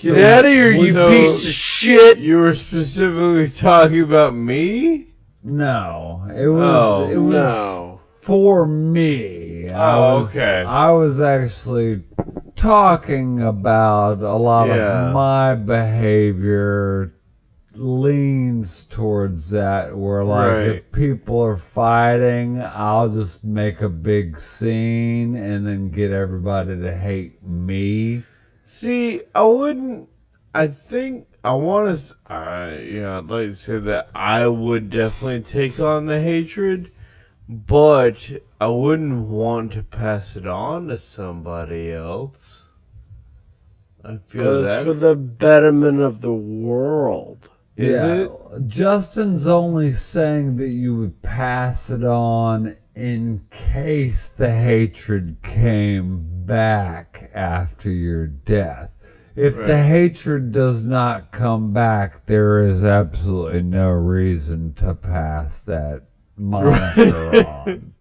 Get out of here, you so- piece of shit! You were specifically talking about me? No, it was Oh, it was No. for me. Oh, I Oh, was, okay. I was actually talking about a lot Yeah. of my behavior leans towards that where like Right. if people are fighting i'll just make a big scene and then get everybody to hate me See, I wouldn't. I think I want to. Uh, you know, I'd like to say that I would definitely take on the hatred, but I wouldn't want to pass it on to somebody else. I feel that's it's for the betterment of the world. Is yeah it? justin's only saying that you would pass it on in case the hatred came back after your death. If the hatred does not come back there is absolutely no reason to pass that moniker on